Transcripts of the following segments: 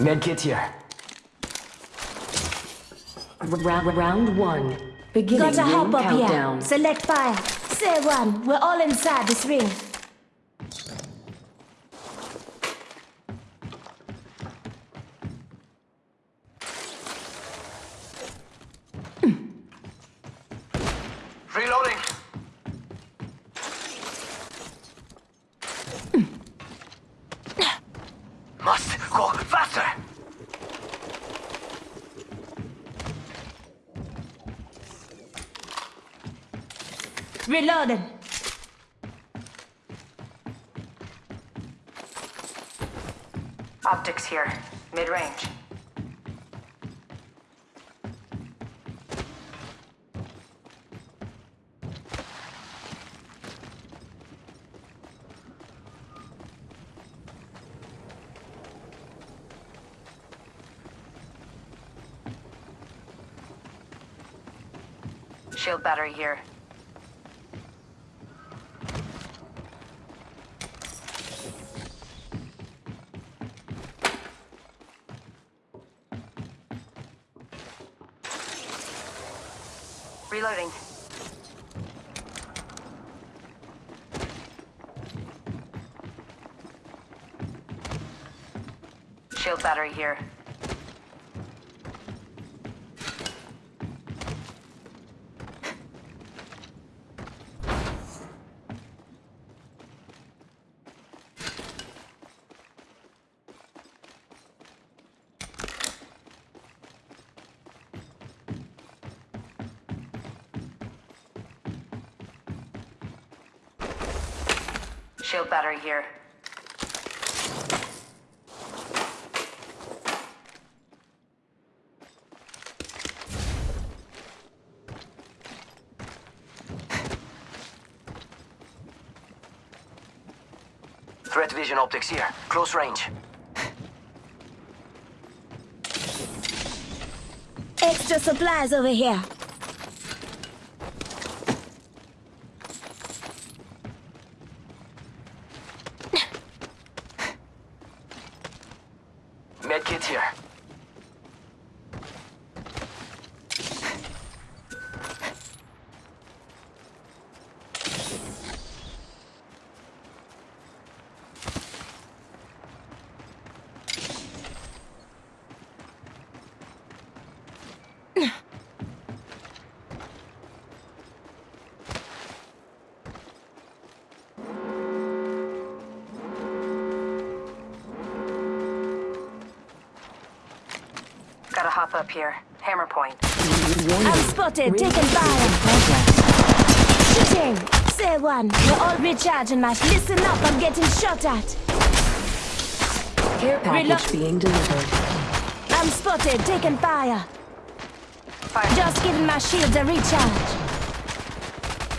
Medkit here. Round, round one. Beginning Got a ring hop up countdown. here. Select fire. Say one. We're all inside this ring. Reloading. Optics here. Mid-range. Shield battery here. Reloading. Shield battery here. Shield battery here. Threat vision optics here. Close range. Extra supplies over here. Medkit here. Gotta hop up here. Hammer point. I'm spotted. Taking fire. Shooting. Say one. We're all recharging my. Listen up. I'm getting shot at. Care package Reload. being delivered. I'm spotted. Taking fire. Fire. Just giving my shields a recharge.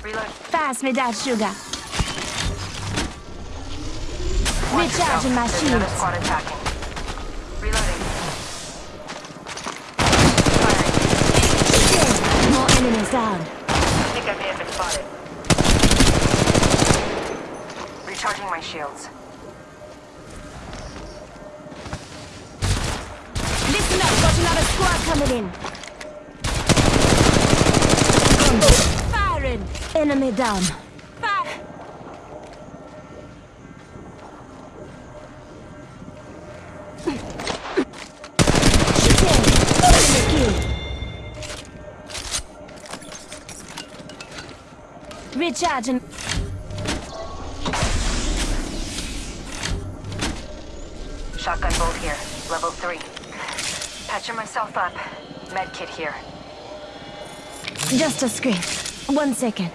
Reload. Pass me that sugar. Watch Recharging my yourself. Another shields. squad attacking. Reloading. Firing. More enemies down. I think I may have been spotted. Recharging my shields. Listen up. Got another squad coming in. Firing. Enemy down. Recharging. Shotgun bolt here. Level 3. Patching myself up. Medkit here. Just a scrape. One second.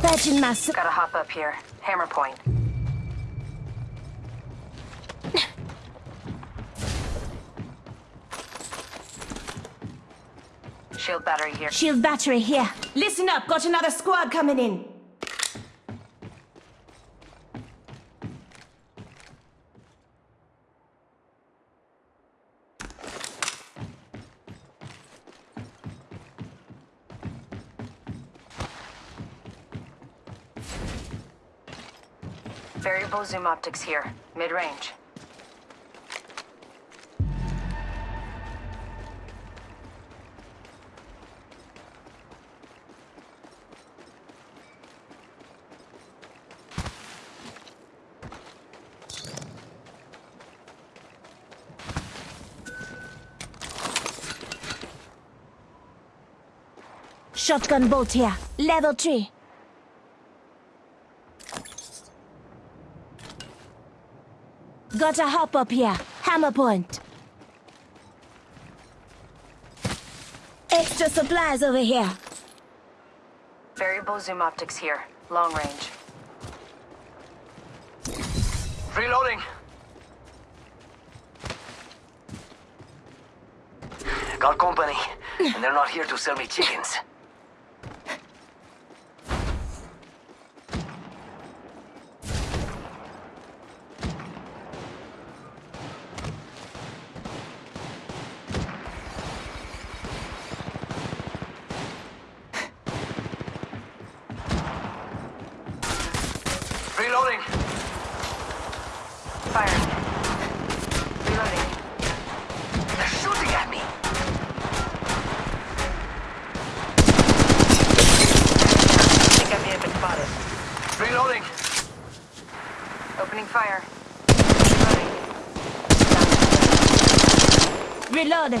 Patching my... s- Gotta hop up here. Hammer point. Shield battery here. Shield battery here. Listen up, got another squad coming in. Variable zoom optics here, mid-range. Shotgun bolt here. Level 3. Got a hop up here. Hammer point. Extra supplies over here. Variable zoom optics here. Long range. Reloading. Got company, and they're not here to sell me chickens. Reloading. Firing. Reloading. They're shooting at me. I think I may have been spotted. Reloading. Opening fire. Reloading. Reloading.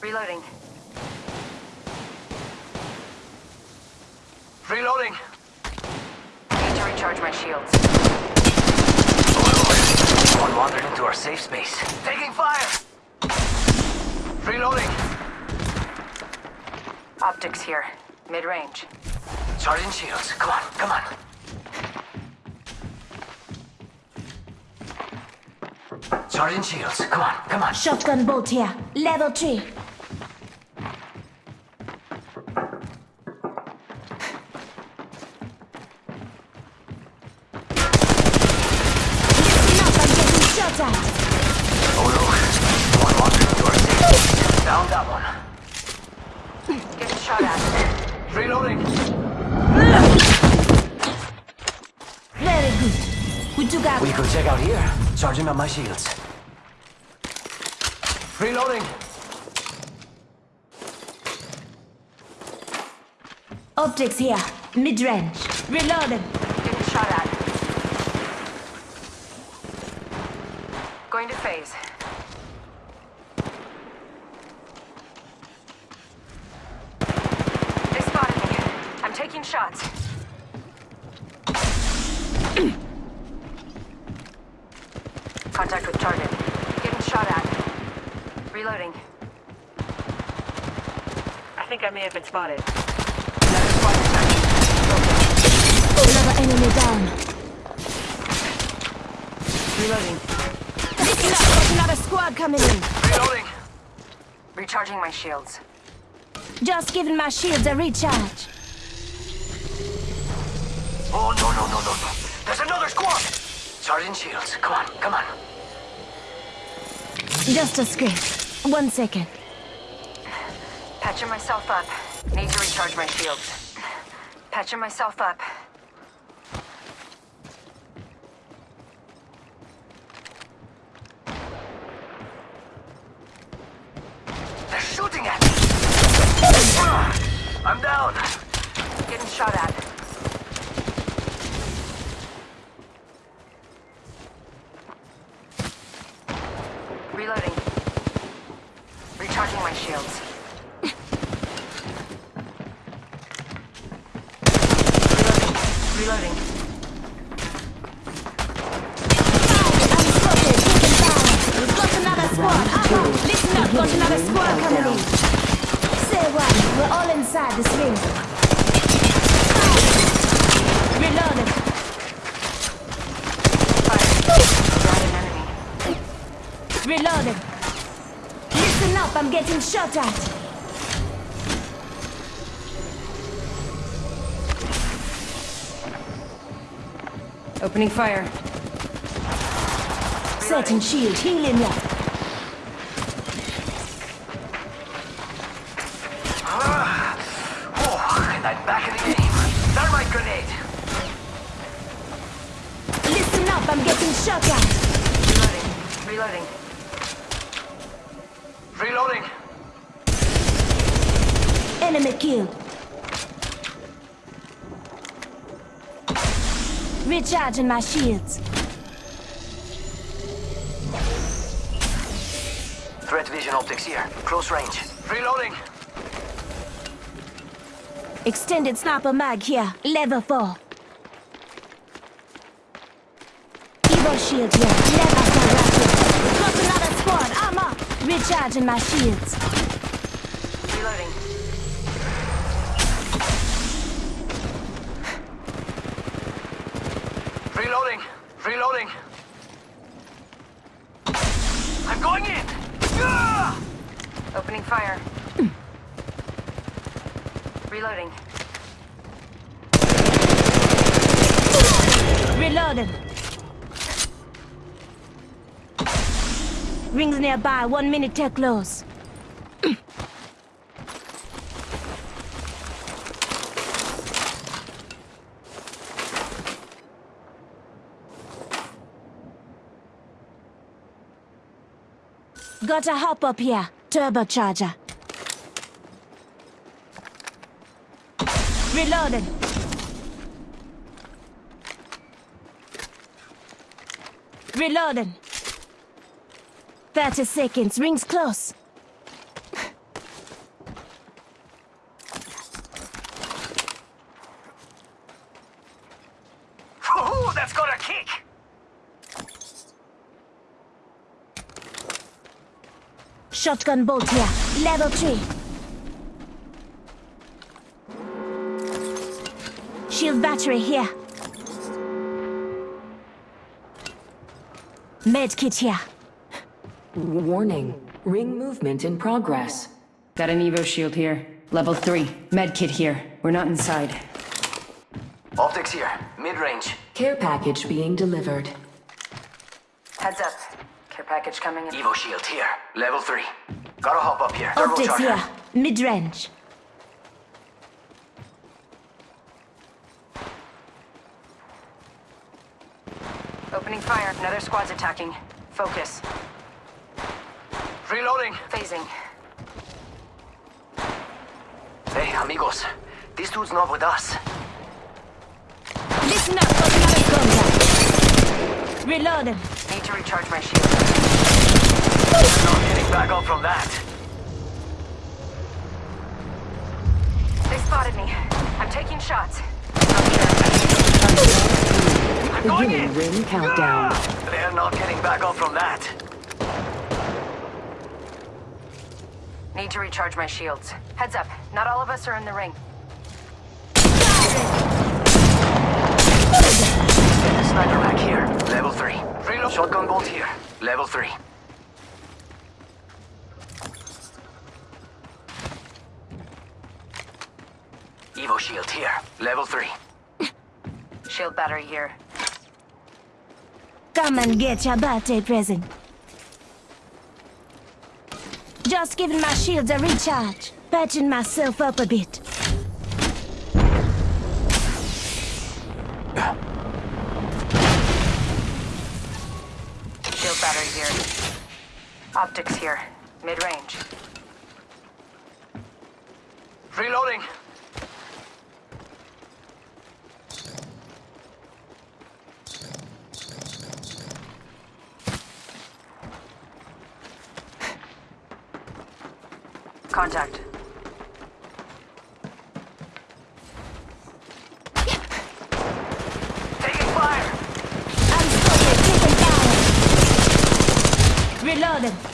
Reloading. Reloading. Need to recharge my shields. One wandered into our safe space. Taking fire. Reloading. Optics here. Mid-range. Sergeant Shields, come on, come on. Sergeant Shields, come on, come on. Shotgun bolt here. Level 3. Good. We took could check out here. Charging on my shields. Reloading. optics here. Mid-range. Reloading. Getting shot at. Going to phase. They spotted me. I'm taking shots. Contact with target. Getting shot at. Reloading. I think I may have been spotted. Another squad detached. Another enemy down. Reloading. Listen up, there's another squad coming in. Reloading. Recharging my shields. Just giving my shields a recharge. Oh, no, no, no, no, no. There's another squad. Sergeant Shields, come on, come on. Just a script. One second. Patching myself up. Need to recharge my shields. Patching myself up. They're shooting at me. Ah, I'm down. Getting shot at. I'm getting shot at. Opening fire. Setting shield, healing up. Ah. Oh, and I'm back in the game. Grenade. Listen up, I'm getting shot at. Reloading, reloading. Enemy killed. Recharging my shields. Threat vision optics here. Close range. Reloading. Extended sniper mag here. Level 4. Evo shield here. Level 4 rapid. Got another squad. Armor. Recharging my shields. Reloading. Reloading. Reloading. I'm going in. Ah! Opening fire. Reloading. Reloading. Rings nearby. One minute till close. Gotta hop up here. Turbocharger. Reloading. Reloading. 30 seconds. Rings close. That's got a kick. Shotgun bolt here. Level 3. Shield battery here. Med kit here. Warning. Ring movement in progress. Got an Evo shield here. Level 3. Medkit here. We're not inside. Optics here. Mid-range. Care package being delivered. Heads up. Care package coming in. Evo shield here. Level 3. Gotta hop up here. Optics here. Mid-range. Opening fire. Another squad's attacking. Focus. Reloading. Phasing. Hey, amigos. This dude's not with us. Listen up, got another contact. Reloading. Need to recharge my shield. Not getting back up from that. They spotted me. I'm taking shots. I'm going in. ring countdown. They're not getting back up from that. Need to recharge my shields. Heads up. Not all of us are in the ring. Sniper back here. Level 3. Reload. Shotgun bolt here. Level 3. Evo shield here. Level 3. Shield battery here. Come and get your birthday present. Just giving my shields a recharge. Patching myself up a bit. Shield battery here. Optics here. Mid-range. Reloading. Contact. Taking fire. I'm spotted, taking fire.